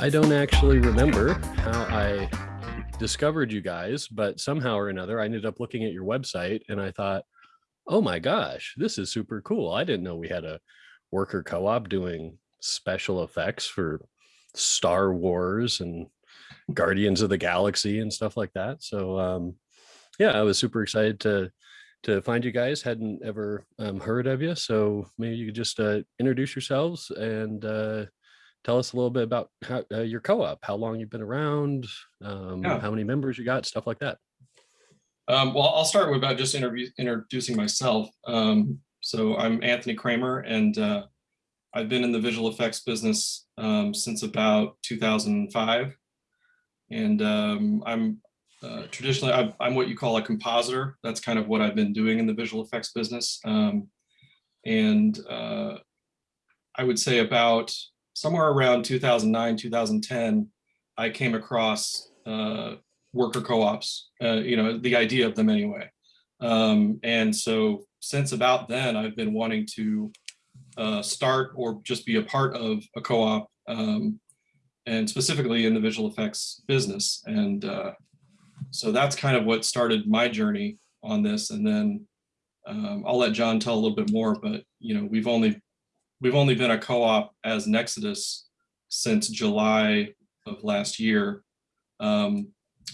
I don't actually remember how I discovered you guys, but somehow or another, I ended up looking at your website and I thought, oh my gosh, this is super cool. I didn't know we had a worker co-op doing special effects for Star Wars and Guardians of the Galaxy and stuff like that. So um, yeah, I was super excited to to find you guys. Hadn't ever um, heard of you, so maybe you could just uh, introduce yourselves and uh, tell us a little bit about how, uh, your co-op, how long you've been around, um, yeah. how many members you got, stuff like that. Um, well, I'll start with about just introducing myself. Um, so I'm Anthony Kramer, and uh, I've been in the visual effects business um, since about 2005. And um, I'm uh, traditionally, I'm, I'm, what you call a compositor. That's kind of what I've been doing in the visual effects business. Um, and uh, I would say about somewhere around 2009, 2010, I came across uh, worker co-ops, uh, you know, the idea of them anyway. Um, and so since about then, I've been wanting to uh, start or just be a part of a co-op um, and specifically in the visual effects business. And uh, so that's kind of what started my journey on this. And then um, I'll let John tell a little bit more, but you know, we've only we've only been a co-op as Nexodus since July of last year. Um,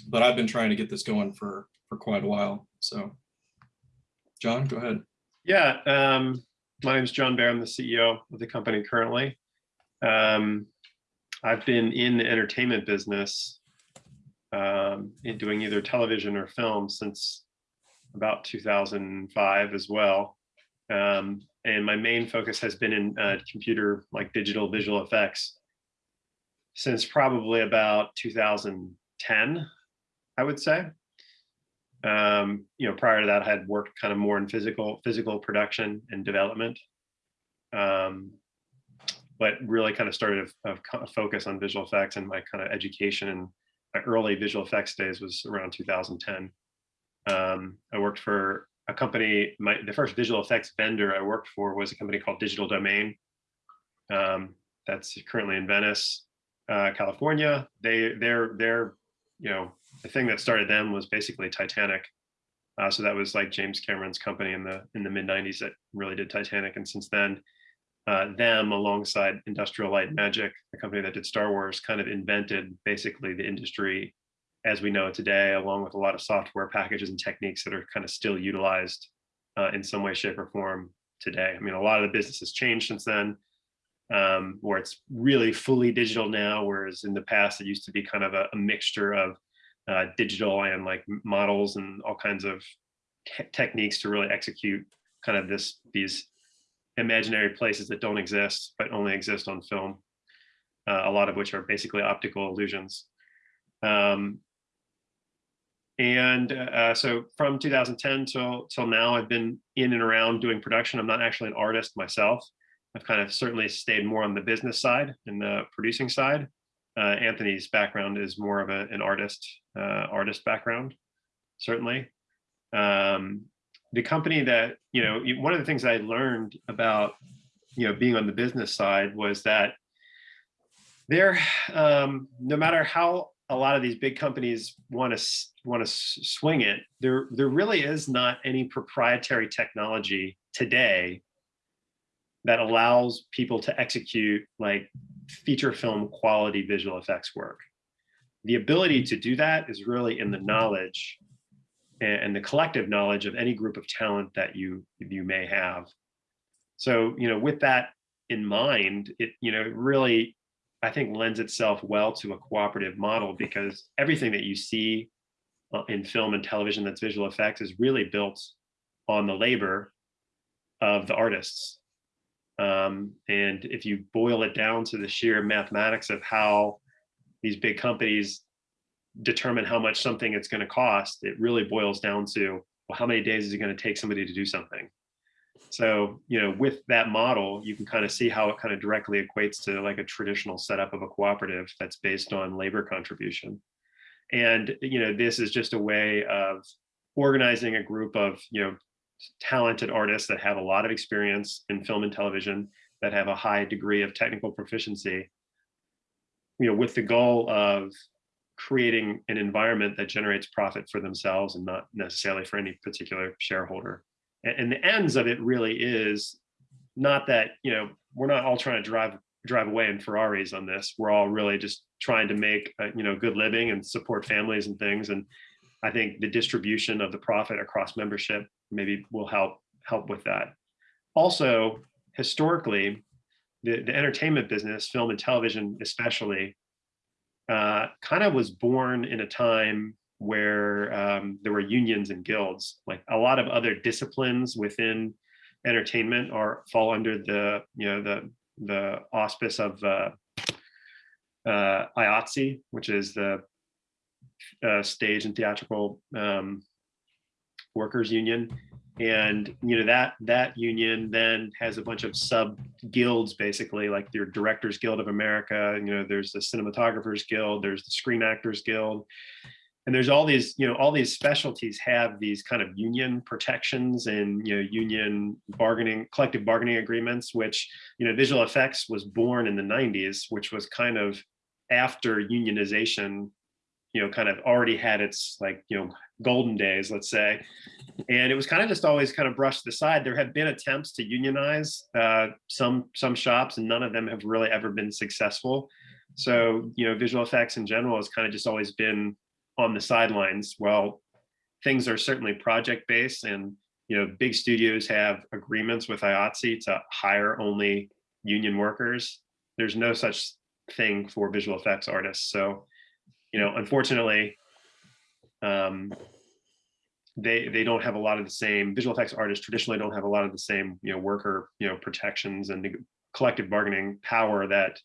but I've been trying to get this going for, for quite a while. So John, go ahead. Yeah, um, my name is John Bear. I'm the CEO of the company currently. Um, I've been in the entertainment business um, in doing either television or film since about 2005 as well. Um, and my main focus has been in uh, computer, like digital visual effects since probably about 2010, I would say. Um, you know, prior to that, I had worked kind of more in physical physical production and development, um, but really kind of started a, a, focus on visual effects and my kind of education and my early visual effects days was around 2010. Um, I worked for a company, my, the first visual effects vendor I worked for was a company called Digital Domain. Um, that's currently in Venice, uh, California. They, they're, they're, you know, the thing that started them was basically Titanic. Uh, so that was like James Cameron's company in the in the mid 90s that really did Titanic. And since then, uh, them alongside Industrial Light Magic, the company that did Star Wars, kind of invented basically the industry as we know today, along with a lot of software packages and techniques that are kind of still utilized uh, in some way, shape, or form today. I mean, a lot of the business has changed since then, um, where it's really fully digital now, whereas in the past it used to be kind of a, a mixture of uh, digital and like models and all kinds of te techniques to really execute kind of this these imaginary places that don't exist but only exist on film. Uh, a lot of which are basically optical illusions. Um, and uh, so from 2010 till till now, I've been in and around doing production. I'm not actually an artist myself. I've kind of certainly stayed more on the business side and the producing side. Uh, Anthony's background is more of a, an artist uh, artist background, certainly. Um, the company that you know, one of the things I learned about you know being on the business side was that there, um, no matter how a lot of these big companies want to want to swing it, there there really is not any proprietary technology today that allows people to execute like feature film quality visual effects work. The ability to do that is really in the knowledge and, the collective knowledge of any group of talent that you you may have. So, you know, with that in mind, it, you know, really I think lends itself well to a cooperative model because everything that you see uh, in film and television that's visual effects is really built on the labor of the artists. Um, and if you boil it down to the sheer mathematics of how these big companies determine how much something it's going to cost, it really boils down to, well, how many days is it going to take somebody to do something? So, you know, with that model, you can kind of see how it kind of directly equates to like a traditional setup of a cooperative that's based on labor contribution. And, you know, this is just a way of organizing a group of, you know, talented artists that have a lot of experience in film and television, that have a high degree of technical proficiency, you know, with the goal of creating an environment that generates profit for themselves and not necessarily for any particular shareholder. And, the ends of it really is not that, you know, we're not all trying to drive drive away in Ferraris on this. We're all really just trying to make, a, you know, good living and support families and things. And I think the distribution of the profit across membership maybe will help help with that. Also, historically, the, the entertainment business, film and television especially, uh, kind of was born in a time where um, there were unions and guilds. Like a lot of other disciplines within entertainment are fall under the you know the the auspice of uh, uh, IATSE, which is the uh, stage and theatrical um, workers union and you know that that union then has a bunch of sub guilds basically like your directors guild of america you know there's the cinematographers guild there's the screen actors guild and there's all these you know all these specialties have these kind of union protections and you know union bargaining collective bargaining agreements which you know visual effects was born in the 90s which was kind of after unionization you know kind of already had its like you know golden days let's say. And it was kind of just always kind of brushed aside there have been attempts to unionize uh, some some shops and none of them have really ever been successful. So you know visual effects in general has kind of just always been on the sidelines well things are certainly project based and you know big studios have agreements with IATSE to hire only union workers there's no such thing for visual effects artists so you know unfortunately um, they they don't have a lot of the same visual effects artists traditionally don't have a lot of the same you know worker you know protections and the collective bargaining power that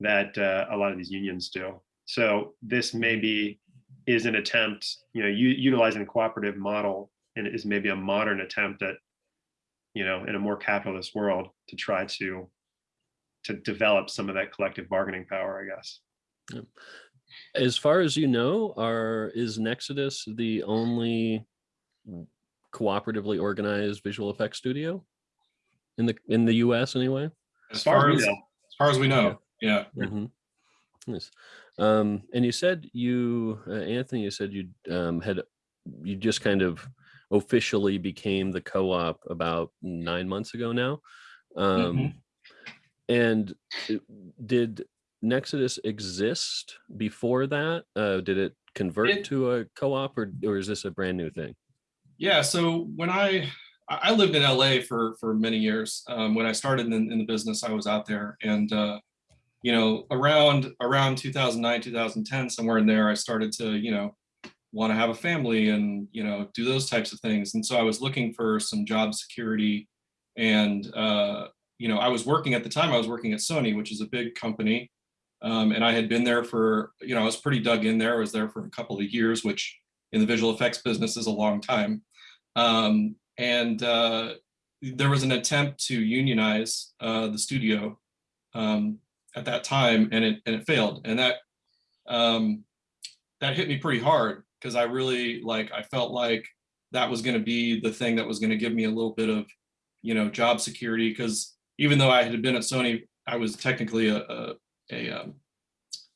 that uh, a lot of these unions do. So this maybe is an attempt, you know, you utilizing a cooperative model and is maybe a modern attempt at, you know, in a more capitalist world to try to to develop some of that collective bargaining power, I guess. Yep. As far as you know, are is Nexodus the only cooperatively organized visual effects studio in the in the U.S. anyway? As far as, as far as we know, yeah. Mm -hmm. Yes. Um, and you said you, uh, Anthony, you said you um, had you just kind of officially became the co-op about nine months ago now. Um, mm -hmm. And did Nexodus exist before that? Uh, did it convert it, to a co-op or, or is this a brand new thing? Yeah, so when I, I lived in LA for, for many years. Um, when I started in, in, the business, I was out there and, uh, you know, around, around 2009, 2010, somewhere in there, I started to, you know, want to have a family and, you know, do those types of things. And so I was looking for some job security and, uh, you know, I was working at the time, I was working at Sony, which is a big company. Um, and I had been there for, you know, I was pretty dug in there. I was there for a couple of years, which in the visual effects business is a long time. Um, and uh, there was an attempt to unionize uh, the studio um, at that time, and it and it failed. And that um, that hit me pretty hard because I really like I felt like that was going to be the thing that was going to give me a little bit of, you know, job security. Because even though I had been at Sony, I was technically a, a a um,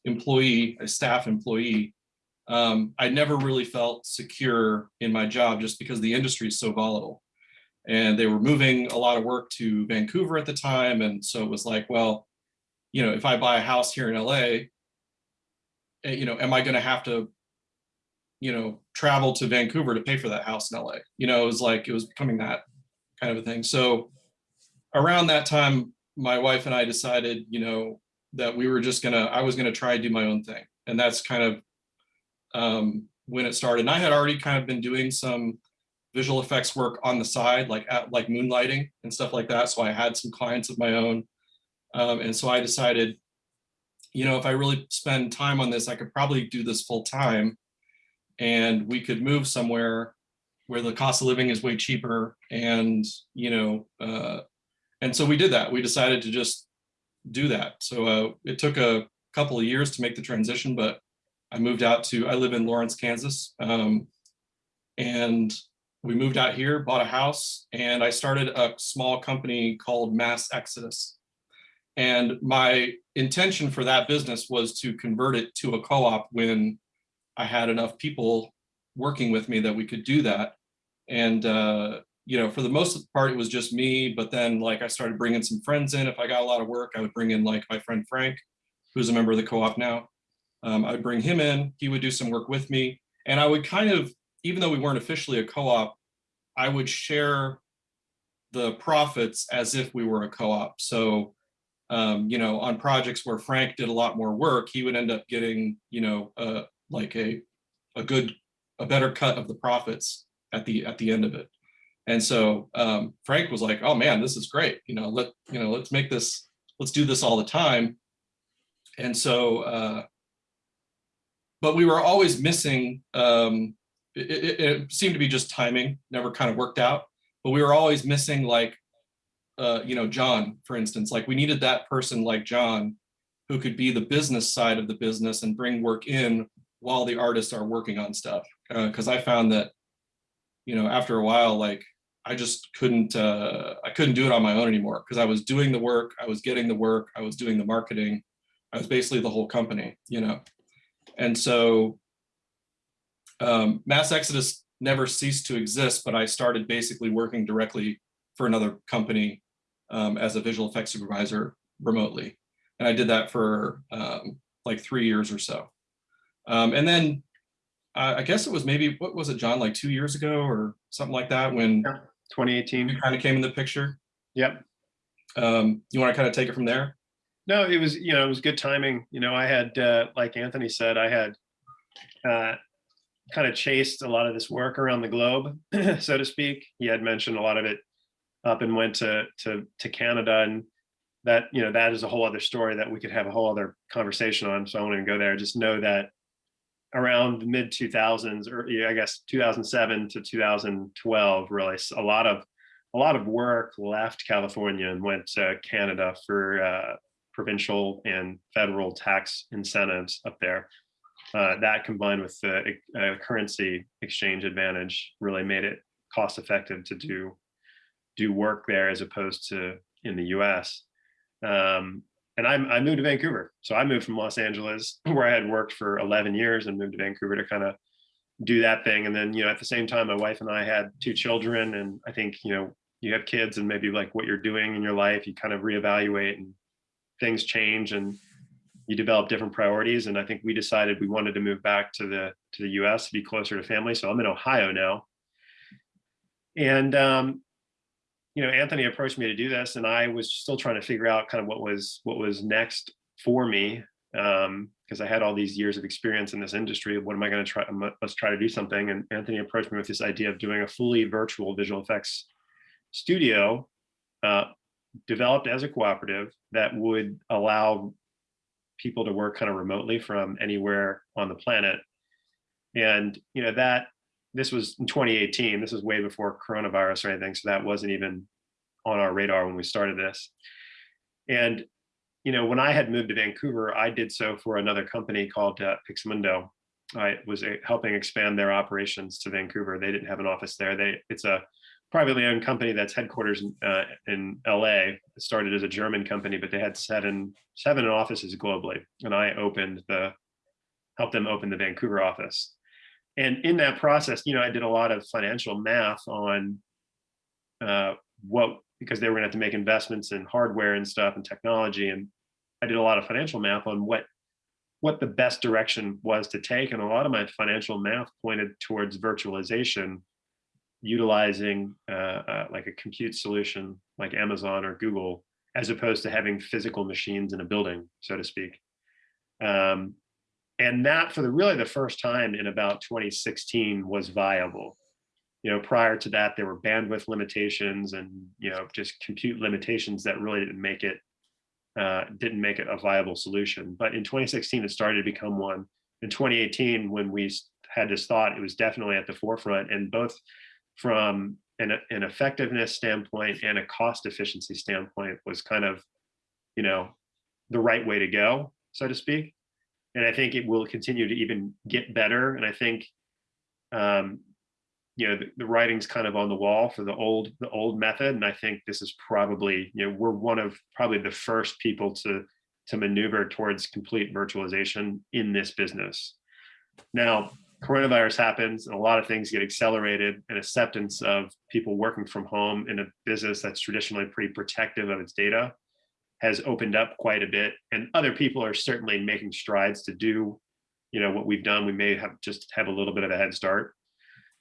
employee, a staff employee, um, I never really felt secure in my job just because the industry is so volatile. And they were moving a lot of work to Vancouver at the time. And so it was like, well, you know, if I buy a house here in LA, eh, you know, am I going to have to, you know, travel to Vancouver to pay for that house in LA? You know, it was like, it was becoming that kind of a thing. So around that time, my wife and I decided, you know, that we were just gonna, I was gonna try to do my own thing. And that's kind of um, when it started. And I had already kind of been doing some visual effects work on the side, like at, like moonlighting and stuff like that. So I had some clients of my own. Um, and so I decided, you know, if I really spend time on this, I could probably do this full time and we could move somewhere where the cost of living is way cheaper. And, you know, uh, and so we did that. We decided to just do that. So uh, it took a couple of years to make the transition, but I moved out to, I live in Lawrence, Kansas. Um, and we moved out here, bought a house, and I started a small company called Mass Exodus. And my intention for that business was to convert it to a co-op when I had enough people working with me that we could do that. And, uh, you know, for the most part, it was just me, but then like I started bringing some friends in. If I got a lot of work, I would bring in like my friend Frank, who's a member of the co-op now. Um, I'd bring him in, he would do some work with me. And I would kind of, even though we weren't officially a co-op, I would share the profits as if we were a co-op. So, um, you know, on projects where Frank did a lot more work, he would end up getting, you know, uh, like a, a good, a better cut of the profits at the, at the end of it. And so um, Frank was like, oh man, this is great. You know, let, you know, let's make this, let's do this all the time. And so, uh, but we were always missing, um, it, it, it seemed to be just timing, never kind of worked out, but we were always missing like, uh, you know, John, for instance, like we needed that person like John who could be the business side of the business and bring work in while the artists are working on stuff. Because uh, I found that, you know, after a while, like I just couldn't, uh, I couldn't do it on my own anymore because I was doing the work, I was getting the work, I was doing the marketing, I was basically the whole company, you know. And so um, Mass Exodus never ceased to exist, but I started basically working directly for another company um, as a visual effects supervisor remotely. And I did that for um, like three years or so. Um, and then uh, I guess it was maybe, what was it, John, like two years ago or something like that when Yeah, 2018. you kind of came in the picture? Yep. Um, you want to kind of take it from there? No, it was, you know, it was good timing. You know, I had, uh, like Anthony said, I had uh, kind of chased a lot of this work around the globe, so to speak. He had mentioned a lot of it up and went to to to Canada, and that you know that is a whole other story that we could have a whole other conversation on. So I won't even go there. Just know that around the mid 2000s, or I guess 2007 to 2012, really a lot of a lot of work left California and went to Canada for uh, provincial and federal tax incentives up there. Uh, that combined with the uh, currency exchange advantage really made it cost effective to do do work there as opposed to in the US. Um, and I, I moved to Vancouver. So I moved from Los Angeles where I had worked for 11 years and moved to Vancouver to kind of do that thing. And then, you know, at the same time, my wife and I had two children. And I think, you know, you have kids and maybe like what you're doing in your life, you kind of reevaluate and things change and you develop different priorities. And I think we decided we wanted to move back to the to the US to be closer to family. So I'm in Ohio now. And um, you know, Anthony approached me to do this, and I was still trying to figure out kind of what was what was next for me um, because I had all these years of experience in this industry. What am I going to try? Let's try to do something. And Anthony approached me with this idea of doing a fully virtual visual effects studio uh, developed as a cooperative that would allow people to work kind of remotely from anywhere on the planet. And you know that this was in 2018. This was way before coronavirus or anything, so that wasn't even on our radar when we started this. And you know, when I had moved to Vancouver, I did so for another company called uh, Pixomondo. I was uh, helping expand their operations to Vancouver. They didn't have an office there. They it's a privately owned company that's headquarters uh, in LA. It started as a German company, but they had seven seven offices globally. And I opened the helped them open the Vancouver office. And in that process, you know, I did a lot of financial math on uh, what because they were going to have to make investments in hardware and stuff and technology. And I did a lot of financial math on what what the best direction was to take. And a lot of my financial math pointed towards virtualization utilizing uh, uh, like a compute solution like Amazon or Google, as opposed to having physical machines in a building, so to speak. Um, and that for the really the first time in about 2016 was viable. You know, prior to that, there were bandwidth limitations and, you know, just compute limitations that really didn't make it uh, didn't make it a viable solution. But in 2016, it started to become one. In 2018, when we had this thought, it was definitely at the forefront. And both from an, an effectiveness standpoint and a cost efficiency standpoint was kind of, you know, the right way to go, so to speak. And I think it will continue to even get better. And I think, um, you know, the, the writing's kind of on the wall for the old, the old method. And I think this is probably, you know, we're one of probably the first people to, to maneuver towards complete virtualization in this business. Now, coronavirus happens and a lot of things get accelerated and acceptance of people working from home in a business that's traditionally pretty protective of its data has opened up quite a bit and other people are certainly making strides to do you know what we've done. We may have just have a little bit of a head start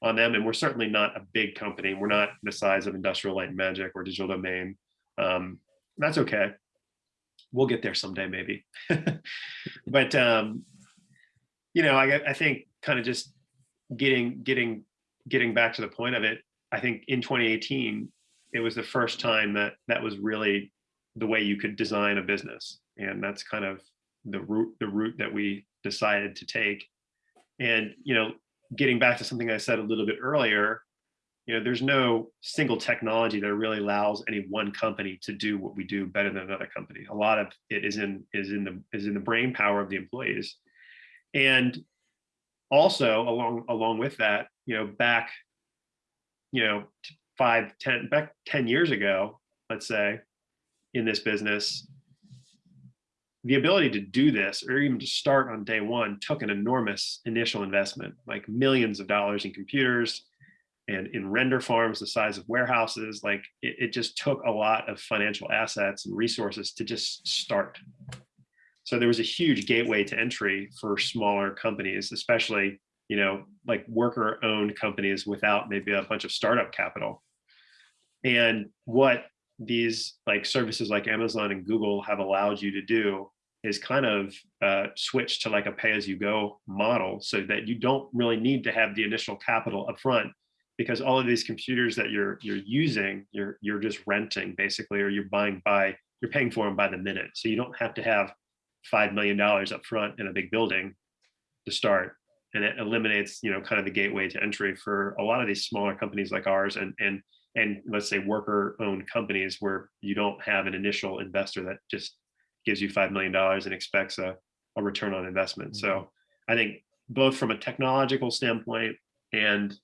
on them and we're certainly not a big company. We're not the size of industrial light and magic or digital domain. Um, that's okay. We'll get there someday maybe. But um you know i i think kind of just getting getting getting back to the point of it i think in 2018 it was the first time that that was really the way you could design a business. And that's kind of the route the route that we decided to take. And you know getting back to something i said a little bit earlier you know there's no single technology that really allows any one company to do what we do better than another company. A lot of it is in is in the is in the brain power of the employees. And also along along with that you know back you know five ten back 10 years ago let's say in this business the ability to do this or even to start on day one took an enormous initial investment like millions of dollars in computers and in render farms the size of warehouses like it, it just took a lot of financial assets and resources to just start so there was a huge gateway to entry for smaller companies, especially, you know, like worker owned companies without maybe a bunch of startup capital. And what these like services like Amazon and Google have allowed you to do is kind of uh, switch to like a pay as you go model so that you don't really need to have the initial capital upfront because all of these computers that you're you're using you're you're just renting basically or you're buying by you're paying for them by the minute. So you don't have to have five million dollars up front in a big building to start. And it eliminates you know kind of the gateway to entry for a lot of these smaller companies like ours and and and let's say worker owned companies where you don't have an initial investor that just gives you five million dollars and expects a, a return on investment. Mm -hmm. so i think both from a technological standpoint and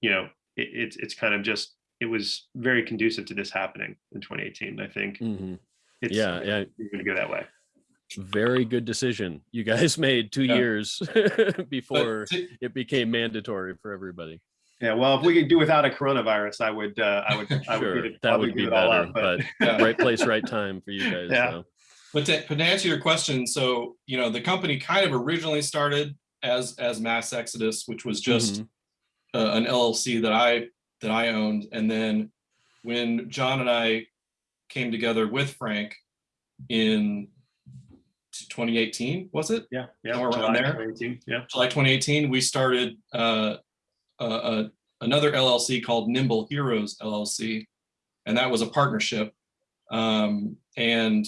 you know it, it's it's kind of just it was very conducive to this happening in 2018 i think. Mm -hmm it's yeah yeah. gonna go that way. Very good decision you guys made two yeah. years before it became mandatory for everybody yeah well if we could do without a coronavirus i would uh i would I sure would that would be better up, but, but yeah. right place right time for you guys yeah so. but, to, but to answer your question so you know the company kind of originally started as as mass exodus which was just mm -hmm. uh, an llc that i that i owned and then when john and i came together with Frank in 2018, was it? Yeah, yeah, Somewhere around there. 2018, yeah. July 2018, we started uh, uh, uh, another LLC called Nimble Heroes LLC, and that was a partnership. Um, and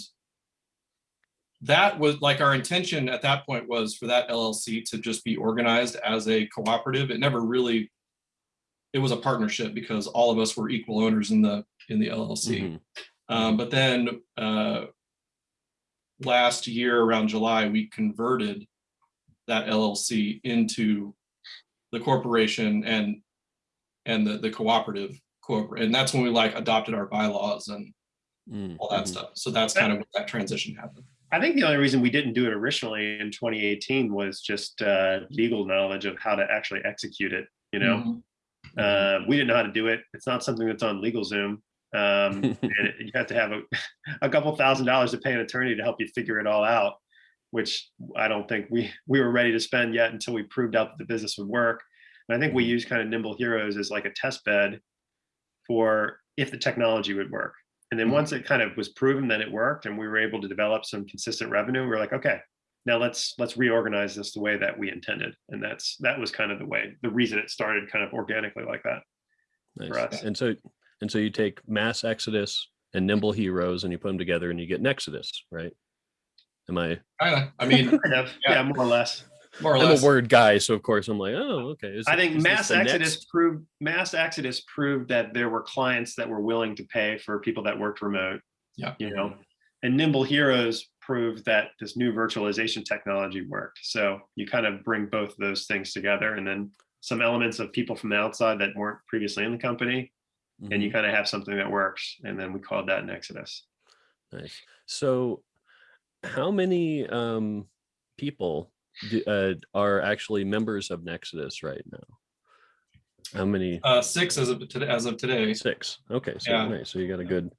that was like our intention at that point was for that LLC to just be organized as a cooperative. It never really, it was a partnership because all of us were equal owners in the in the LLC. Mm -hmm. Um, but then uh, last year around July, we converted that LLC into the corporation and and the, the cooperative corporate. And that's when we like adopted our bylaws and mm, all that mm stuff. So that's kind of what that transition happened. I think the only reason we didn't do it originally in 2018 was just uh, legal knowledge of how to actually execute it. You know, mm -hmm. uh, we didn't know how to do it. It's not something that's on LegalZoom um, and you have to have a, a couple thousand dollars to pay an attorney to help you figure it all out, which I don't think we we were ready to spend yet until we proved out that the business would work. And I think we mm-hmm. use kind of Nimble Heroes as like a test bed for if the technology would work. And then mm-hmm. once it kind of was proven that it worked and we were able to develop some consistent revenue, we are like, okay, now let's let's reorganize this the way that we intended. And that's that was kind of the way, the reason it started kind of organically like that nice. for us. And so and so you take Mass Exodus and Nimble Heroes and you put them together and you get Nexodus, right? Am I? I mean, kind of, yeah. yeah, more or less. More or I'm less. a word guy, so of course I'm like, oh, okay. Is, I think Mass Exodus next? proved Mass Exodus proved that there were clients that were willing to pay for people that worked remote. Yeah. You know, and Nimble Heroes proved that this new virtualization technology worked. So you kind of bring both of those things together and then some elements of people from the outside that weren't previously in the company, and you Mhm. kind of have something that works. And then we called that an Exodus. Nice. So how many um, people do, uh, are actually members of Nexus right now? How many? Uh, six as of today, as of today. Six. Okay, so Yeah. nice. So you got a good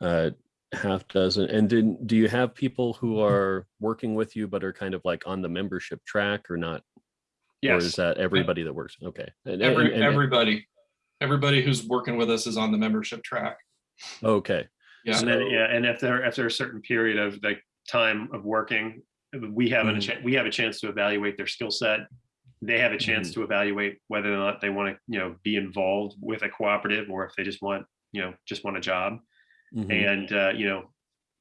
uh, half dozen. And did, do you have people who are working with you but are kind of like on the membership track or not? Yes. Or is that everybody that works? Okay. And- Every, and- and- everybody, everybody who's working with us is on the membership track. Okay. Yeah. and then, yeah, and if there after a certain period of like time of working, we have a Mhm. chance we have a chance to evaluate their skill set. They have a chance to evaluate whether or not they want to, you know, be involved with a cooperative or if they just want, you know, just want a job. Mhm. And, uh, you know,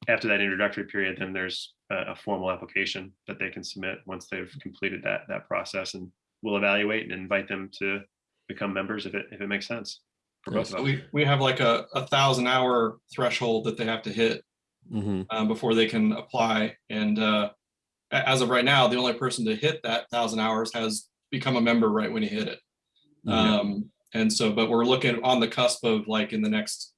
after that introductory period, then there's a, a formal application that they can submit once they've completed that, that process and we'll evaluate and invite them to become members if it, if it makes sense. For both of us. We, we have like a, a thousand hour threshold that they have to hit Mhm. um, before they can apply. And uh, as of right now, the only person to hit that thousand hours has become a member right when he hit it. Yeah. Um, and so, but we're looking on the cusp of like in the next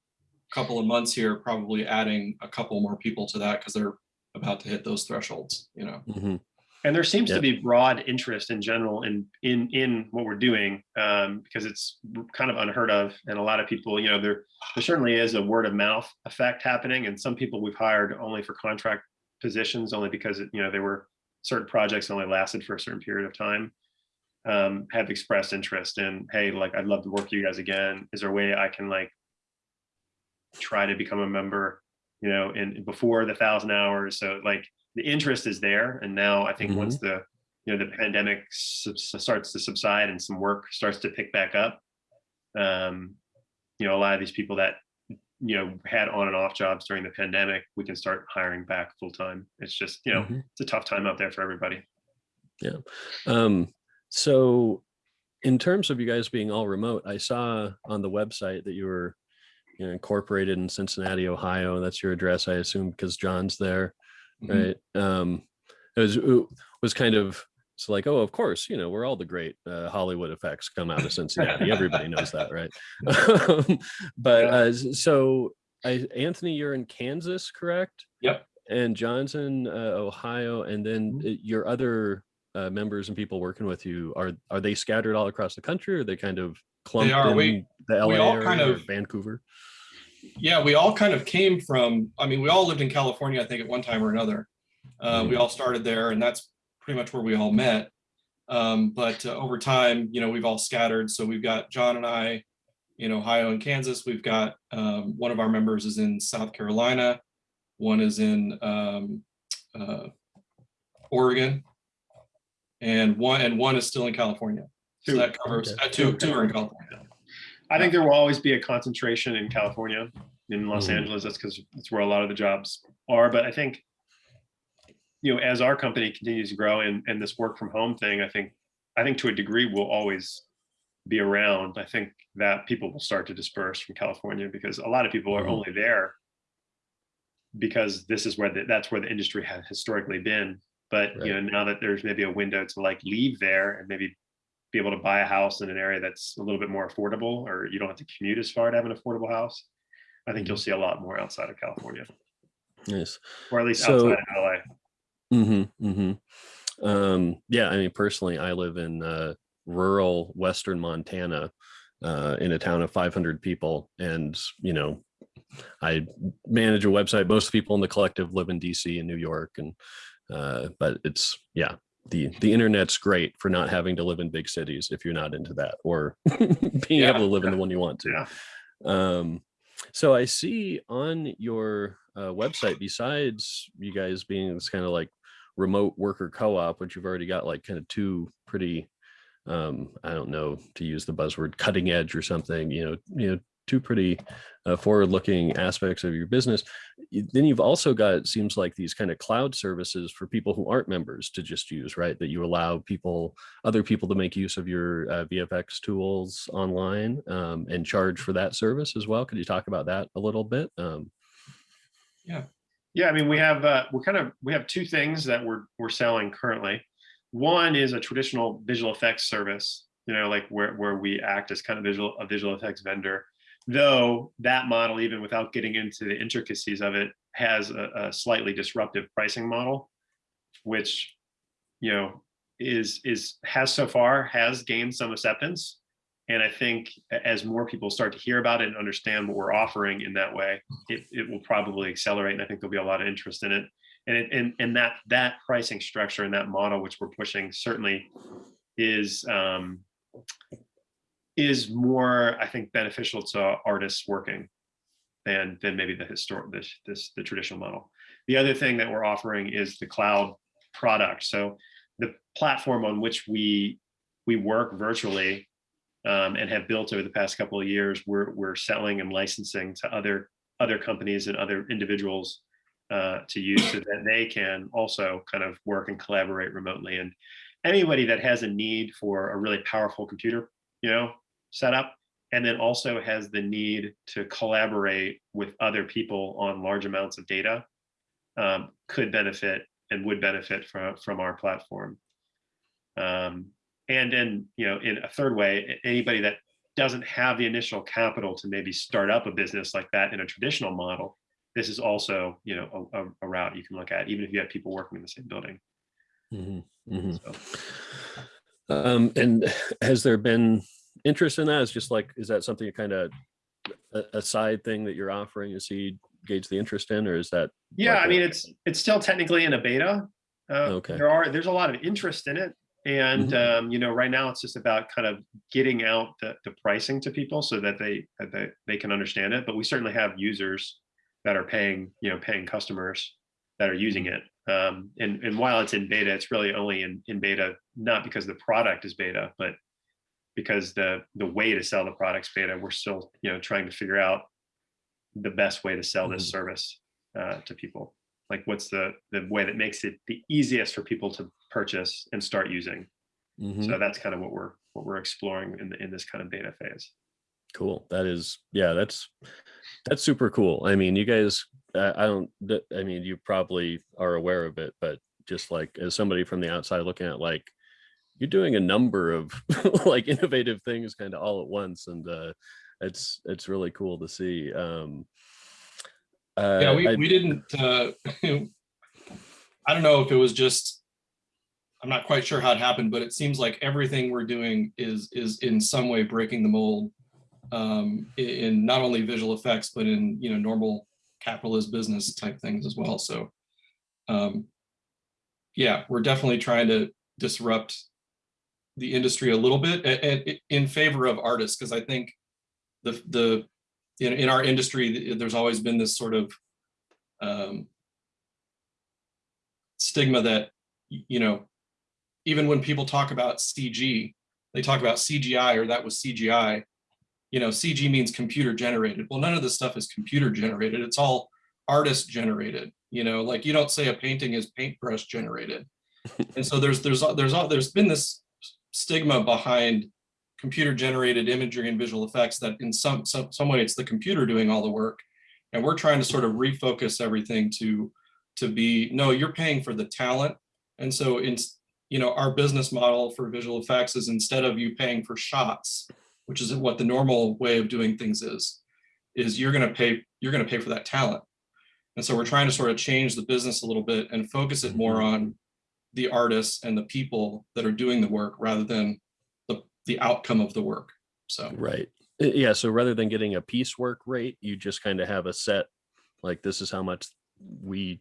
couple of months here, probably adding a couple more people to that because they're about to hit those thresholds, you know. Mhm. And there seems Yeah. to be broad interest in general in in in what we're doing um, because it's kind of unheard of, and a lot of people, you know, there there certainly is a word of mouth effect happening, and some people we've hired only for contract positions, only because it, you know they were certain projects only lasted for a certain period of time, um, have expressed interest in, hey, like I'd love to work with you guys again. Is there a way I can like try to become a member, you know, in before the thousand hours? So like the interest is there and now i think once the you know the pandemic starts to subside and some work starts to pick back up um you know a lot of these people that you know had on and off jobs during the pandemic we can start hiring back full time it's just you know Mhm. it's a tough time out there for everybody Yeah. Um, so in terms of you guys being all remote, I saw on the website that you were you know, incorporated in Cincinnati, Ohio. That's your address, I assume, because John's there, Mhm. right? Um, it was it was kind of it's like, oh, of course, you know, we're all the great uh, Hollywood effects come out of Cincinnati. Everybody knows that, right? Um, but uh, so, I, Anthony, you're in Kansas, correct? Yep. And John's in uh, Ohio, and then Mhm. uh, your other uh, members and people working with you are are they scattered all across the country, or are they kind of clumped are. in We- the LA we all area kind or of- Vancouver? Yeah, we all kind of came from, I mean, we all lived in California, I think at one time or another. Uh, we all started there and that's pretty much where we all met. Um, but uh, over time, you know, we've all scattered. So we've got John and I in Ohio and Kansas. We've got um, one of our members is in South Carolina. One is in um, uh, Oregon. And one and one is still in California. So Two. that covers, Okay. uh, two, two are in California. I think there will always be a concentration in california in los Mhm. angeles that's because that's where a lot of the jobs are but i think you know as our company continues to grow and and this work from home thing i think i think to a degree will always be around i think that people will start to disperse from california because a lot of people are Mhm. only there because this is where the, that's where the industry has historically been but you know now that there's maybe a window to like leave there and maybe be able to buy a house in an area that's a little bit more affordable or you don't have to commute as far to have an affordable house i think you'll see a lot more outside of california Nice. or at least So- outside of la Mm-hmm, mm-hmm. Um, yeah, I mean, personally, I live in uh, rural western Montana, uh, in a town of 500 people, and you know, I manage a website. Most people in the collective live in DC and New York, and uh, but it's yeah, the the internet's great for not having to live in big cities if you're not into that, or being Yeah. able to live in the one you want to. yeah Um, so I see on your uh, website, besides you guys being this kind of like remote worker co-op, which you've already got like kind of two pretty, um, I don't know to use the buzzword cutting edge or something, you know, you know, two pretty uh, forward-looking aspects of your business. Then you've also got it seems like these kind of cloud services for people who aren't members to just use, right? That you allow people, other people to make use of your uh, VFX tools online um, and charge for that service as well. Could you talk about that a little bit? Um, yeah i mean we have uh we're kind of we have two things that we're we're selling currently one is a traditional visual effects service you know, like where, where we act as kind of visual, a visual effects vendor. Though that model, even without getting into the intricacies of it, has a, a slightly disruptive pricing model, which, you know, is, is, has so far, has gained some acceptance. And I think as more people start to hear about it and understand what we're offering in that way, it, it will probably accelerate. And I think there'll be a lot of interest in it. And, it, and, and that, that pricing structure and that model, which we're pushing certainly is, um, is more, I think, beneficial to artists working than, than maybe the historic, this, this, the traditional model. The other thing that we're offering is the cloud product. So the platform on which we, we work virtually um, and have built over the past couple of years, we're, we're selling and licensing to other, other companies and other individuals uh, to use so that they can also kind of work and collaborate remotely. And anybody that has a need for a really powerful computer, you know, setup, and then also has the need to collaborate with other people on large amounts of data, um, could benefit and would benefit from, from our platform. Um, and then, you know, in a third way, anybody that doesn't have the initial capital to maybe start up a business like that in a traditional model, this is also, you know, a, a- route you can look at, even if you have people working in the same building. Mhm, mhm. So. Um, and has there been interest in that? Is just like, is that something you kind of a, side thing that you're offering is he gauge the interest in, or is that Yeah, like I mean, it's, it's still technically in a beta. Uh, Okay. There are, there's a lot of interest in it. And, um, you know, right now it's just about kind of getting out the, the pricing to people so that they, that they, they can understand it. But we certainly have users that are paying, you know, paying customers that are using it. Um, and, and while it's in beta, it's really only in, in beta, not because the product is beta, but because the, the way to sell the product's beta, we're still, you know, trying to figure out the best way to sell this Mhm. service uh, to people. Like what's the, the way that makes it the easiest for people to purchase and start using. Mhm. So that's kind of what we're, what we're exploring in, the in this kind of beta phase. Cool. That is, yeah, that's, that's super cool. I mean, you guys, I I don't, I mean, you probably are aware of it, but just like as somebody from the outside looking at like, you're doing a number of like innovative things kind of all at once. And uh, it's, it's really cool to see. Um, Yeah, uh, we, I- we didn't, uh, I don't know if it was just, I'm not quite sure how it happened, but it seems like everything we're doing is, is in some way breaking the mold. Um, i- in, not only visual effects, but in, you know, normal capitalist business type things as well, so. Um, yeah, we're definitely trying to disrupt the industry a little bit a- and, in favor of artists, because I think the, the, in, in our industry, there's always been this sort of um, stigma that, you know, even when people talk about CG, they talk about CGI or that was CGI. You know, CG means computer generated. Well, none of this stuff is computer generated. It's all artist generated. You know, like you don't say a painting is paintbrush generated. And so there's there's there's there's been this stigma behind computer generated imagery and visual effects that in some, some, some way it's the computer doing all the work. And we're trying to sort of refocus everything to, to be, no, you're paying for the talent. And so in, you know, our business model for visual effects is instead of you paying for shots, which is what the normal way of doing things is, is you're going to pay, you're going to pay for that talent. And so we're trying to sort of change the business a little bit and focus it more mm-hmm. on the artists and the people that are doing the work rather than the, the outcome of the work. So, Right. Uh, Yeah. So rather than getting a piecework rate, you just kind of have a set, like this is how much we,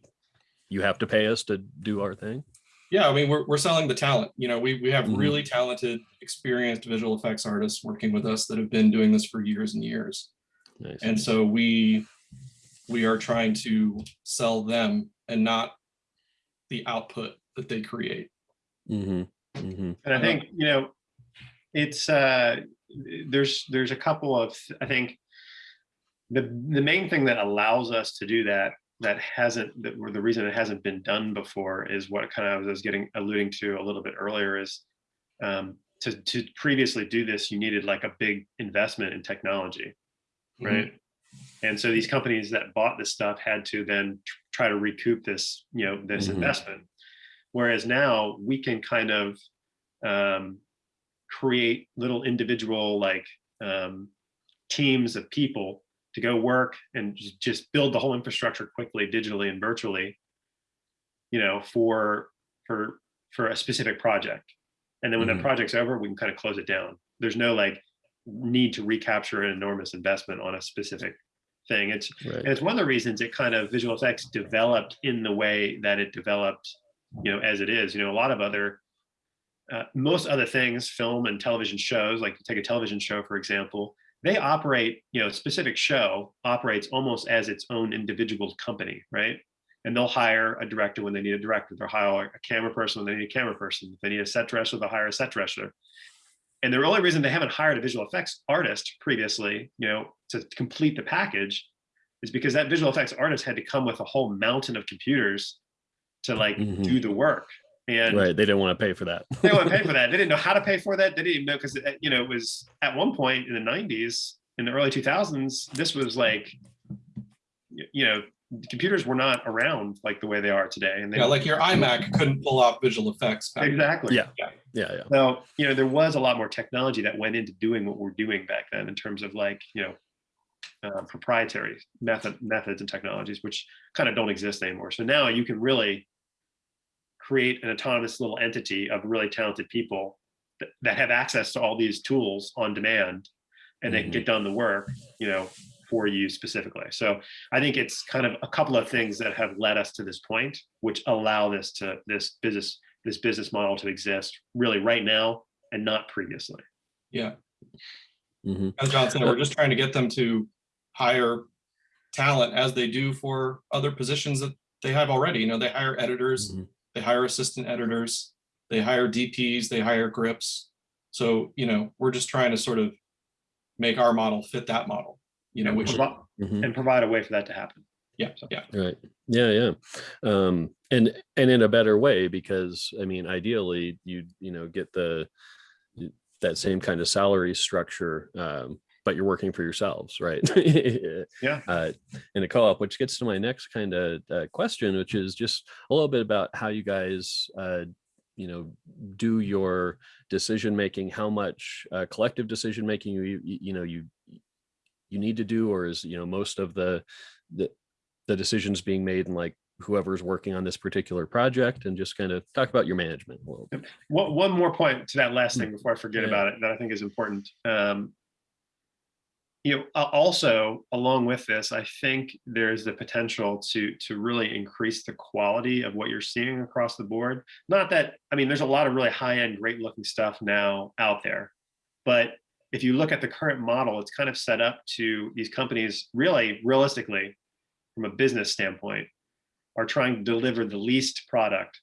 you have to pay us to do our thing. yeah, I mean, we're, we're selling the talent. You know, we, we have Mhm. really talented, experienced visual effects artists working with us that have been doing this for years and years. Nice. And so we, we are trying to sell them and not the output that they create. hmm hmm And I think, you know, it's, uh, there's, there's a couple of, I think, the, the main thing that allows us to do that, that hasn't, that were the reason it hasn't been done before is what kind of I was getting, alluding to a little bit earlier is um, to, to previously do this, you needed like a big investment in technology, Mhm. right? And so these companies that bought this stuff had to then tr- try to recoup this, you know, this Mhm. investment. Whereas now we can kind of um, create little individual like um, teams of people to go work and just build the whole infrastructure quickly, digitally and virtually, you know, for for for a specific project. And then when Mhm. that project's over, we can kind of close it down. There's no like need to recapture an enormous investment on a specific thing. It's Right. and it's one of the reasons it kind of visual effects developed in the way that it developed, you know, as it is. You know, a lot of other, uh, most other things, film and television shows, like take a television show, for example, they operate, you know, a specific show operates almost as its own individual company, right? And they'll hire a director when they need a director. They'll hire a camera person when they need a camera person. If they need a set dresser, they'll hire a set dresser. And the only reason they haven't hired a visual effects artist previously, you know, to complete the package is because that visual effects artist had to come with a whole mountain of computers to like Mhm. do the work. And Right. They didn't want to pay for that. they want to pay for that. They didn't know how to pay for that. They didn't even know because you know it was at one point in the '90s, in the early 2000s. This was like, you know, computers were not around like the way they are today. And they Yeah, like your iMac couldn't pull off visual effects. back then. exactly. Yeah. Yeah. Yeah. So you know there was a lot more technology that went into doing what we're doing back then in terms of like you know uh, proprietary method methods and technologies which kind of don't exist anymore. So now you can really create an autonomous little entity of really talented people that, that have access to all these tools on demand and they can get done the work you know for you specifically. So I think it's kind of a couple of things that have led us to this point which allow this to this business this business model to exist really right now and not previously. Yeah, hmm as John said, we're just trying to get them to hire talent as they do for other positions that they have already. You know, they hire editors, Mhm. They hire assistant editors, they hire DPs, they hire grips. So, you know, we're just trying to sort of make our model fit that model, you know, And which, provi- hmm and provide a way for that to happen. yeah, yeah. Right. Yeah. Yeah. Um, and and in a better way because I mean, ideally, you you know get the that same kind of salary structure, um, but you're working for yourselves, right? Yeah. Uh, in a co-op, which gets to my next kind of uh, question, which is just a little bit about how you guys. Uh, you know do your decision making how much uh, collective decision making you, you you know you you need to do or is you know most of the the the decisions being made and like whoever's working on this particular project and just kind of talk about your management a little bit. One, one more point to that last thing before I forget Yeah. about it that I think is important. Um, you know, also along with this, I think there's the potential to to really increase the quality of what you're seeing across the board. Not that I mean, there's a lot of really high end, great looking stuff now out there, but if you look at the current model, it's kind of set up to these companies really realistically, from a business standpoint, are trying to deliver the least product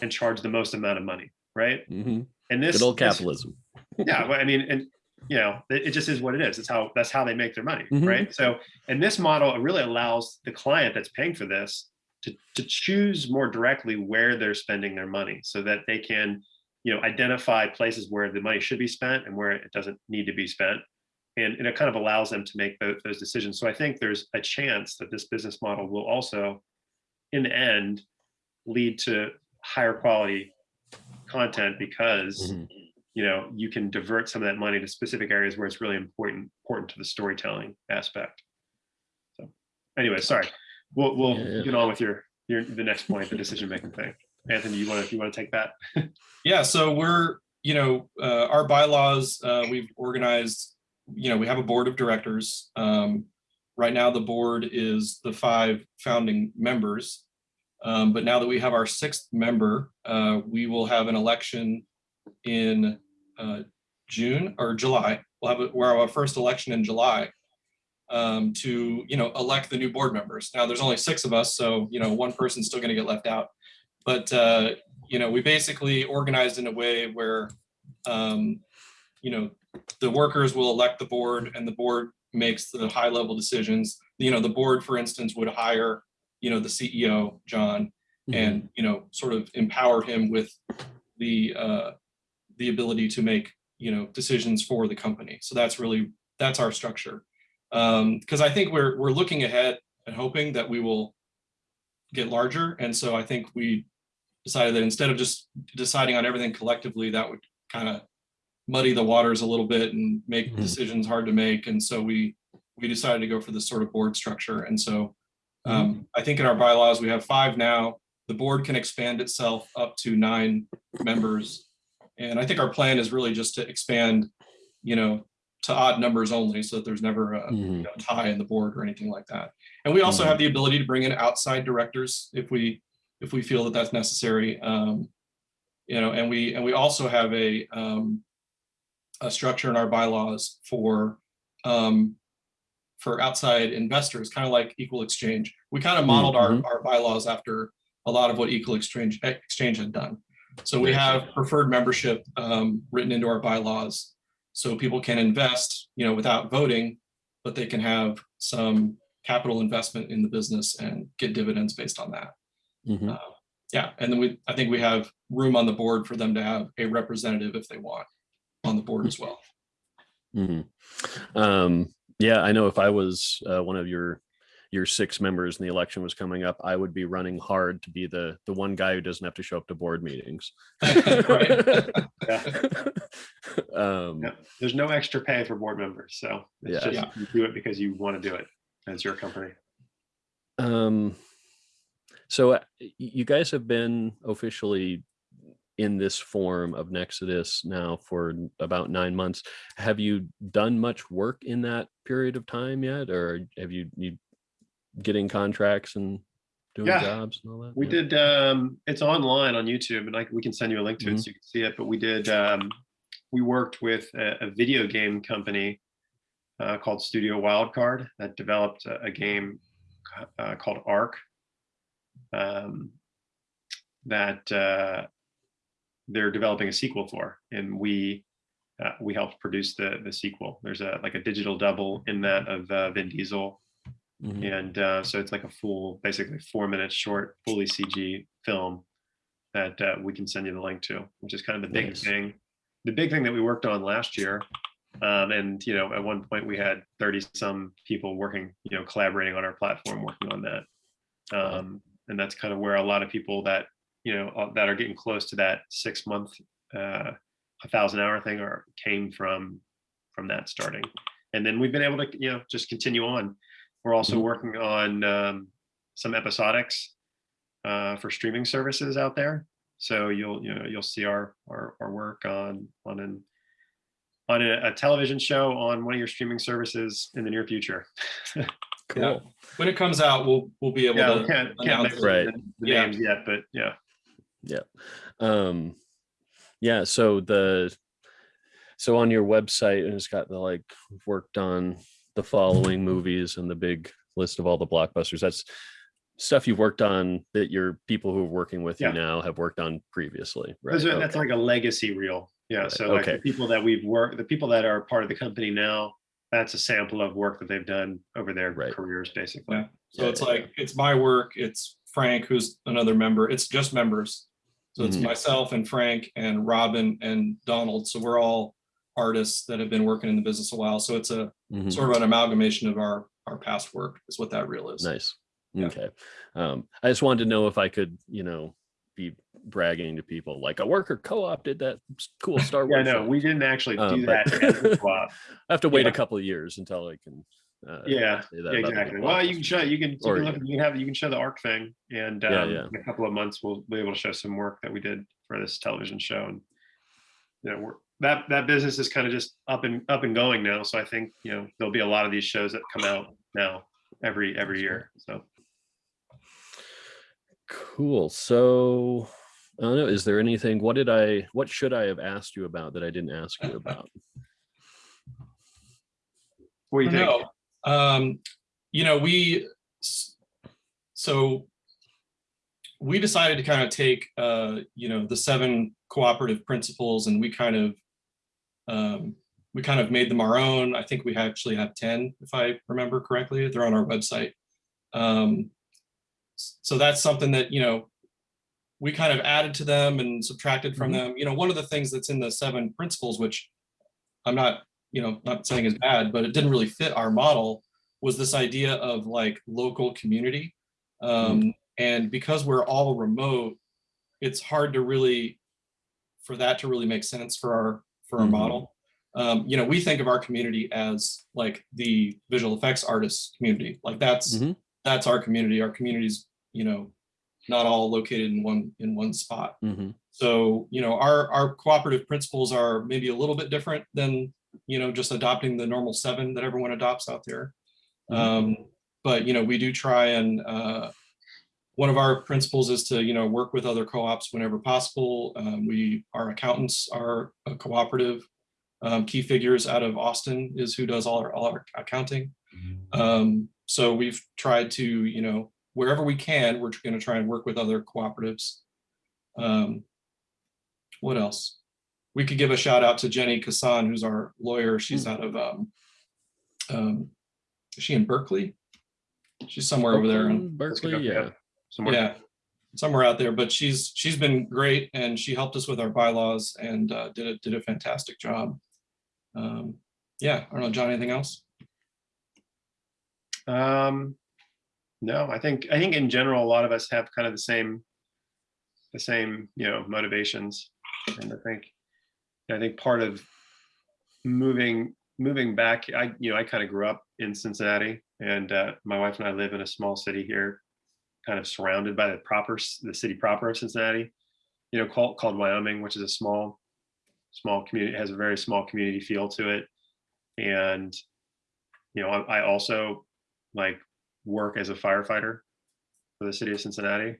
and charge the most amount of money, right? Mhm. And this Good old this- capitalism. yeah, well, I mean, and you know, it, it just is what it is. It's how that's how they make their money, Mhm. right? So, and this model really allows the client that's paying for this to to choose more directly where they're spending their money, so that they can, you know, identify places where the money should be spent and where it doesn't need to be spent, and, and it kind of allows them to make those, those decisions. So, I think there's a chance that this business model will also, in the end, lead to higher quality content because Mhm. You know you can divert some of that money to specific areas where it's really important important to the storytelling aspect so anyway sorry we'll we'll Yeah, yeah. get on with your your the next point the decision making thing anthony you want to you want to take that Yeah, so we're, you know, uh, our bylaws, uh, we've organized, you know, we have a board of directors. Um, right now, the board is the five founding members. Um, but now that we have our sixth member, uh, we will have an election in uh, June or July. We'll have, a- we'll have our first election in July um, to, you know, elect the new board members. Now, there's only six of us, so, you know, one person's still gonna get left out. But, uh, you know, we basically organized in a way where, um, you know, the workers will elect the board and the board makes the high level decisions. You know, the board, for instance, would hire, you know, the CEO, John, Mhm. and, you know, sort of empower him with the, uh, the ability to make, you know, decisions for the company. So that's really, that's our structure. Um, because I think we're, we're looking ahead and hoping that we will get larger. And so I think we decided that instead of just deciding on everything collectively, that would kind of muddy the waters a little bit and make Mhm. decisions hard to make. And so we, we decided to go for this sort of board structure. And so um, I think in our bylaws, we have five now. The board can expand itself up to nine members. And I think our plan is really just to expand, you know, to odd numbers only, so that there's never a you Mhm. know, tie in the board or anything like that. And we also have the ability to bring in outside directors if we, if we feel that that's necessary. Um, You know, and we, and we also have a, um, a structure in our bylaws for, um, for outside investors, kind of like Equal Exchange. We kind of modeled our, mhm. our bylaws after a lot of what Equal Exchange, Exchange had done. So we have preferred membership um, written into our bylaws. So people can invest, you know, without voting, but they can have some capital investment in the business and get dividends based on that. Mhm. Uh, Yeah, and then we, I think we have room on the board for them to have a representative if they want on the board as well. Mhm. Um, yeah, I know if I was uh, one of your your six members and the election was coming up, I would be running hard to be the the one guy who doesn't have to show up to board meetings. Right. um, Yeah. There's no extra pay for board members, so it's Yeah. just Yeah. you do it because you want to do it as your company. Um, so uh, you guys have been officially in this form of Nexodus now for about nine months. Have you done much work in that period of time yet, or have you you getting contracts and doing Yeah. jobs and all that? We Yeah. did, um, it's online on YouTube and like, we can send you a link to it so you can see it, but we did, um, we worked with a, a video game company uh, called Studio Wildcard that developed a, a game uh, called Ark. Um, that uh, they're developing a sequel for, and we uh, we helped produce the the sequel. There's a like a digital double in that of uh, Vin Diesel Mhm. and uh, so it's like a full, basically four minute short, fully CG film that uh, we can send you the link to, which is kind of the big Nice. thing. The big thing that we worked on last year. Um, and, you know, at one point we had 30 some people working, you know, collaborating on our platform, working on that. Um, and that's kind of where a lot of people that, you know, uh, that are getting close to that six month, uh, a thousand hour thing or came from, from that starting. And then we've been able to, you know, just continue on. We're also Mhm. working on um, some episodics uh, for streaming services out there. So you'll you know you'll see our our, our work on on an on a, a television show on one of your streaming services in the near future. Cool. When it comes out, we'll, we'll be able Yeah, to can't can't announce mention Right. the, the Yeah. names yet, but yeah. Um, yeah. So the so on your website, and it's got the like worked on the following movies and the big list of all the blockbusters. That's stuff you've worked on that your people who are working with Yeah. you now have worked on previously. Right. Those are, That's like a legacy reel. Yeah. Right, So like the people that we've worked, the people that are part of the company now, that's a sample of work that they've done over their Right. careers, basically. Yeah. So Yeah, it's yeah, like, it's my work, it's Frank, who's another member, it's just members. So it's Mhm. myself and Frank and Robin and Donald. So we're all artists that have been working in the business a while. So it's a Mhm. sort of an amalgamation of our, our past work is what that reel is. Nice. Yeah. Okay. Um, I just wanted to know if I could, you know, be bragging to people like a worker co-op did that cool Star Yeah, Wars. no, we didn't actually Um, do but- that. as a co-op. I have to wait Yeah. a couple of years until I can. Uh, Yeah, say that about the exactly. Well, you can show, you can, you can look, you- you can have, you can show the Ark thing and Yeah, um, yeah. in a couple of months, we'll be able to show some work that we did for this television show. And you know, we're, that, that business is kind of just up and, up and going now. So I think, you know, there'll be a lot of these shows that come out now every, every year. So Cool. So I don't know. Is there anything? What did I? What should I have asked you about that I didn't ask you about? what do you think? No, um, you know, we, so we decided to kind of take, uh, you know, the seven cooperative principles and we kind of, um, we kind of made them our own. I think we actually have 10, if I remember correctly. They're on our website. Um, so that's something that, you know, we kind of added to them and subtracted from Mhm. them. You know, one of the things that's in the seven principles, which I'm not you know, not saying is bad, but it didn't really fit our model, was this idea of like local community. Um, and because we're all remote, it's hard to really, for that to really make sense for our, for our Mhm. model. Um, you know, we think of our community as like the visual effects artists community. Like that's Mhm. that's our community. Our community's, you know, not all located in one in one spot. Mhm. So, you know, our, our cooperative principles are maybe a little bit different than, you know, just adopting the normal seven that everyone adopts out there. Mhm. Um, but, you know, we do try and, uh, one of our principles is to, you know, work with other co-ops whenever possible. Um, we, our accountants are a cooperative. Um, Key Figures out of Austin is who does all our, all our accounting. Um, so we've tried to, you know, wherever we can, we're going to try and work with other cooperatives. Um, what else? We could give a shout out to Jenny Kassan, who's our lawyer. She's out of, um, um, is she in Berkeley? She's somewhere over there. in- Berkeley, okay, yeah. Somewhere. yeah, somewhere out there, but she's, she's been great and she helped us with our bylaws and uh, did a, did a fantastic job. Um, yeah, I don't know, John, anything else? Um, no, I think, I think in general, a lot of us have kind of the same, the same, you know, motivations. And I think, I think part of moving, moving back, I, you know, I kind of grew up in Cincinnati and uh, my wife and I live in a small city here, kind of surrounded by the proper, the city proper of Cincinnati, you know, called, called Wyoming, which is a small, small community, has a very small community feel to it. And, you know, I, I also like work as a firefighter for the city of Cincinnati.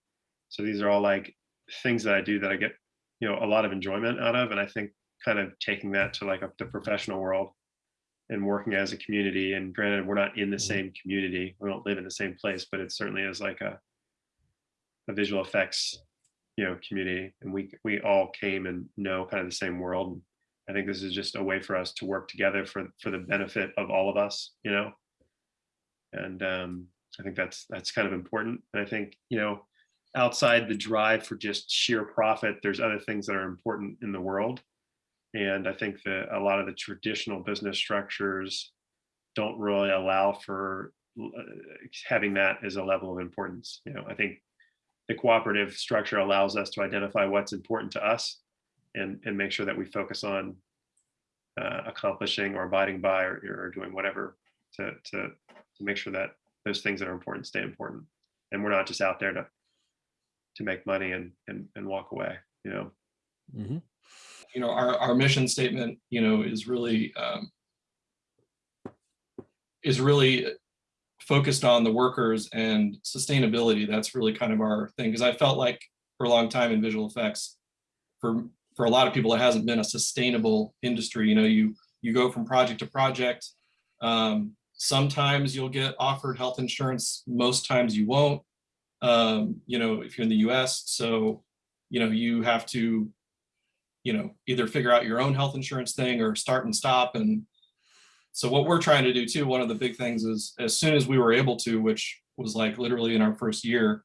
So these are all like things that I do that I get, you know, a lot of enjoyment out of. And I think kind of taking that to like a, the professional world and working as a community. And granted, we're not in the Mhm. same community. We don't live in the same place, but it certainly is like a, a visual effects, you know, community. And we, we all came and know kind of the same world. I think this is just a way for us to work together for, for the benefit of all of us, you know? And um, I think that's that's kind of important. And I think you know, outside the drive for just sheer profit, there's other things that are important in the world. And I think that a lot of the traditional business structures don't really allow for uh, having that as a level of importance. You know, I think the cooperative structure allows us to identify what's important to us and and make sure that we focus on uh, accomplishing or abiding by or, or doing whatever to to to make sure that those things that are important stay important and we're not just out there to to make money and and, and walk away you know Mhm. you know, our, our mission statement, you know, is really, um, is really focused on the workers and sustainability. That's really kind of our thing, because I felt like for a long time in visual effects, for, for a lot of people, it hasn't been a sustainable industry. You know, you, you go from project to project. Um, sometimes you'll get offered health insurance, most times you won't. Um, you know, if you're in the US, so, you know, you have to you know, either figure out your own health insurance thing or start and stop. And so what we're trying to do too, one of the big things is as soon as we were able to, which was like literally in our first year,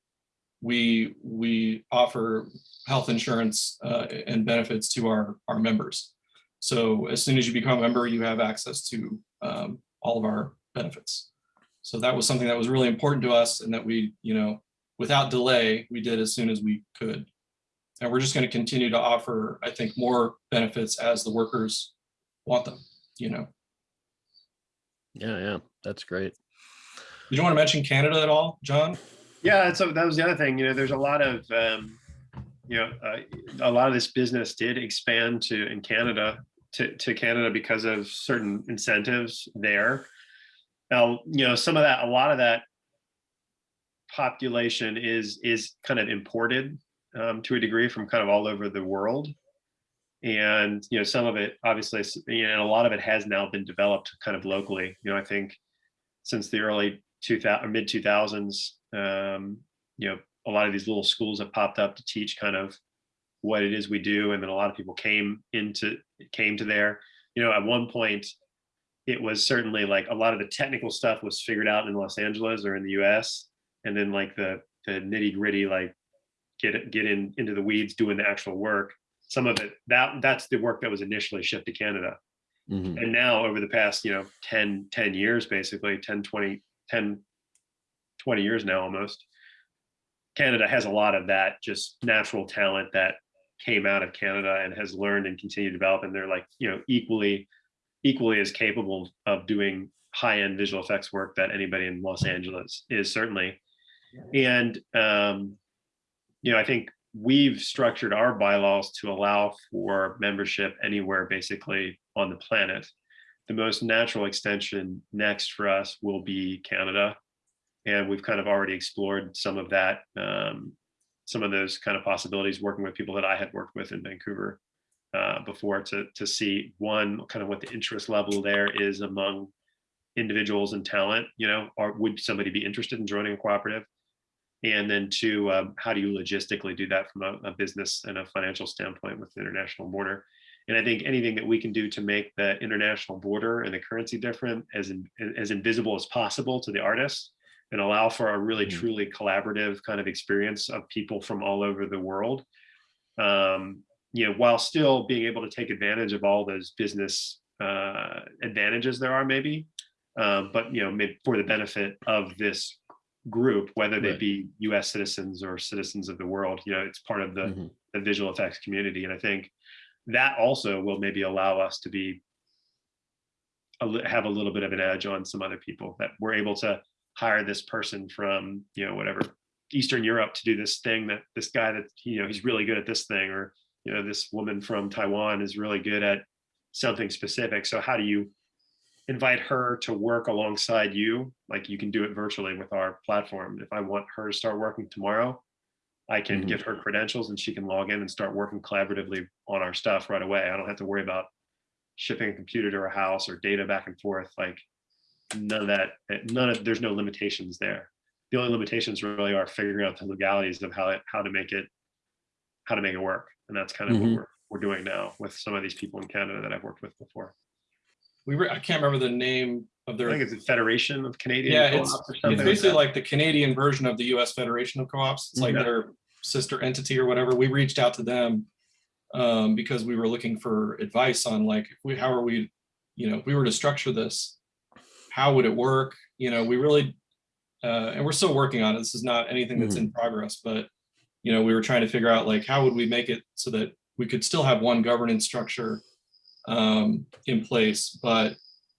we we offer health insurance uh, and benefits to our our members. So as soon as you become a member, you have access to um, all of our benefits. So that was something that was really important to us and that we, you know, without delay, we did as soon as we could. And we're just going to continue to offer, I think, more benefits as the workers want them, you know. Yeah, yeah, that's great. Did you want to mention Canada at all, John? yeah so that was the other thing you know there's a lot of um you know uh, a lot of this business did expand to in canada to, to canada because of certain incentives there now you know some of that a lot of that population is is kind of imported um, to a degree from kind of all over the world and you know some of it obviously you know a lot of it has now been developed kind of locally. You know i think since the early 2000 mid 2000s um, you know a lot of these little schools have popped up to teach kind of what it is we do and then a lot of people came into came to there. You know at one point it was certainly like a lot of the technical stuff was figured out in los angeles or in the us and then like the the nitty gritty like get get in into the weeds doing the actual work some of it that that's the work that was initially shipped to canada Mhm. and now over the past you know 10 10 years basically 10 20 10 20 years now almost canada has a lot of that just natural talent that came out of Canada and has learned and continued to develop, and they're like, you know, equally, equally as capable of doing high-end visual effects work that anybody in Los Angeles is certainly. And, um, you know, I think we've structured our bylaws to allow for membership anywhere basically on the planet. The most natural extension next for us will be Canada. And we've kind of already explored some of that, um, some of those kind of possibilities working with people that I had worked with in Vancouver uh, before to, to see one, kind of what the interest level there is among individuals and talent, you know, or would somebody be interested in joining a cooperative? And then two, um, how do you logistically do that from a, a business and a financial standpoint with the international border? And I think anything that we can do to make the international border and the currency different as in, as invisible as possible to the artists and allow for a really Mm. truly collaborative kind of experience of people from all over the world. Um, you know, while still being able to take advantage of all those business uh, advantages there are maybe, um, but you know, maybe for the benefit of this group, whether they Right. be U.S. citizens or citizens of the world, you know, it's part of the, Mhm. the visual effects community, and I think that also will maybe allow us to be a have a little bit of an edge on some other people that we're able to hire this person from you know whatever Eastern Europe to do this thing that this guy that you know he's really good at this thing or you know this woman from Taiwan is really good at something specific so how do you invite her to work alongside you. Like you can do it virtually with our platform. If I want her to start working tomorrow I can Mhm. give her credentials and she can log in and start working collaboratively on our stuff right away. I don't have to worry about shipping a computer to her house or data back and forth. Like none of that eh, none of there's no limitations there. The only limitations really are figuring out the legalities of how it how to make it how to make it work. And that's kind of Mhm. what we're, we're doing now with some of these people in canada that i've worked with before We were, I can't remember the name of their. i think it's a federation of canadian yeah, it's, or it's something like basically like the Canadian version of the US Federation of Co-ops. It's like Yeah. their sister entity or whatever. We reached out to them um, because we were looking for advice on like, if we, how are we, you know, if we were to structure this, how would it work? You know, we really, uh, and we're still working on it. This is not anything that's in progress, but, you know, we were trying to figure out like, how would we make it so that we could still have one governance structure um, in place, but,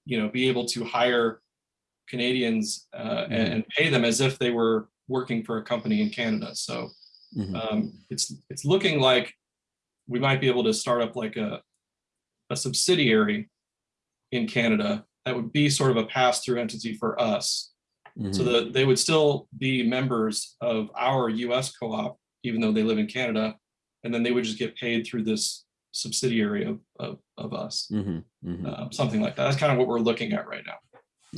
you know, be able to hire Canadians uh, and, Mhm. and pay them as if they were working for a company in Canada. So Mhm. um, it's it's looking like we might be able to start up like a a subsidiary in Canada that would be sort of a pass-through entity for us, so Mhm. that they would still be members of our U.S. co-op, even though they live in Canada, and then they would just get paid through this subsidiary of of, of us, Mhm. Mhm. um, something like that. That's kind of what we're looking at right now.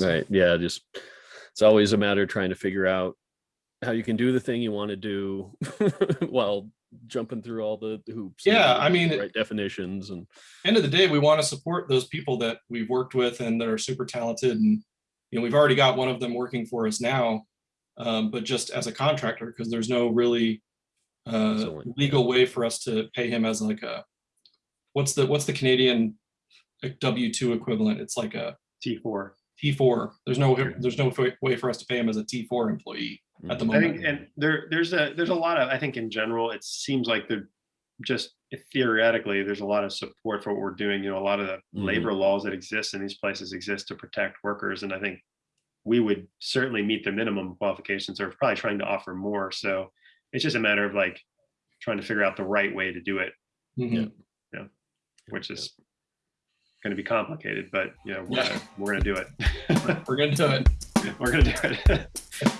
Right. Yeah. Just it's always a matter of trying to figure out how you can do the thing you want to do while jumping through all the hoops. Yeah, I mean, right definitions and end of the day, we want to support those people that we've worked with and that are super talented. And, you know, we've already got one of them working for us now, um, but just as a contractor, because there's no really uh, legal way for us to pay him as like a, what's the, what's the Canadian W-2 equivalent? It's like a t4 T4. There's no, there's no way- way for us to pay him as a T4 employee at the Mhm. I moment. think, and there, there's a, there's a lot of, I think in general, it seems like there just theoretically, there's a lot of support for what we're doing. You know, a lot of the Mhm. labor laws that exist in these places exist to protect workers. And I think we would certainly meet the minimum qualifications or probably trying to offer more. So it's just a matter of like trying to figure out the right way to do it, Mhm. Which is going to be complicated, but you know, we're, Yeah. gonna, we're going to do it. We're gonna do it. we're going to do it.